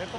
Это...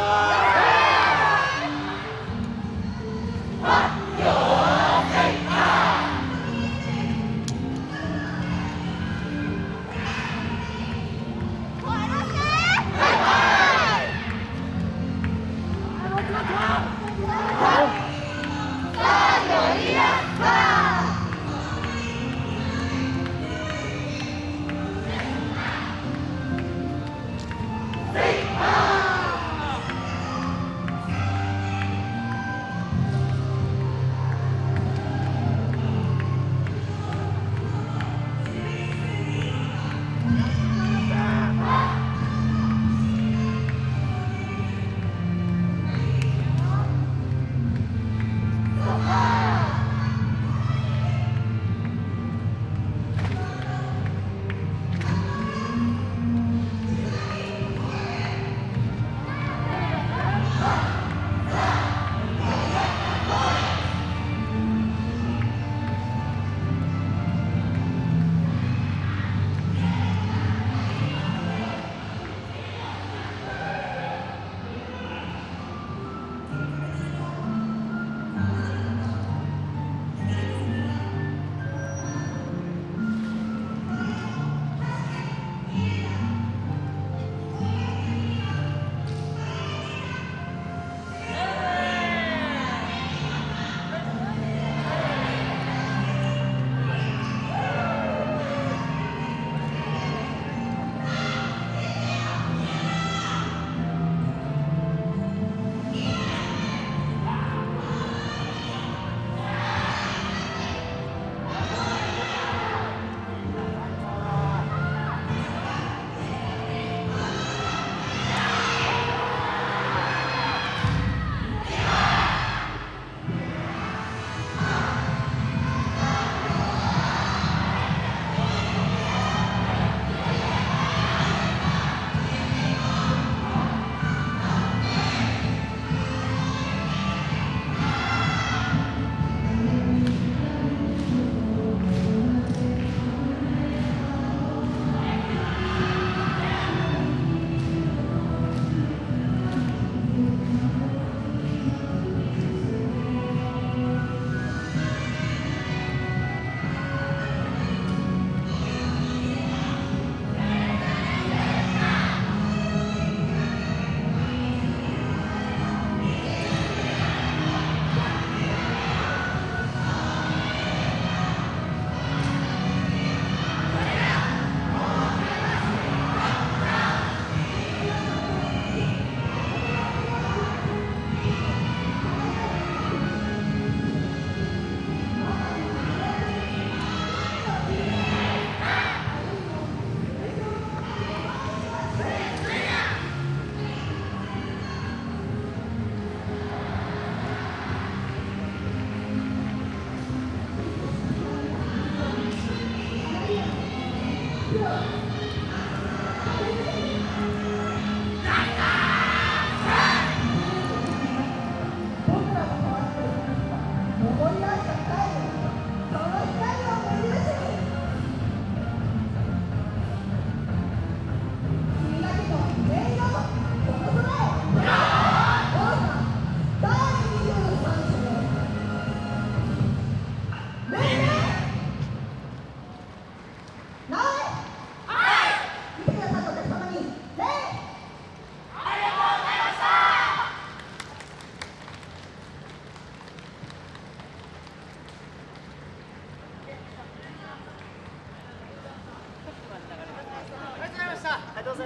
Florida!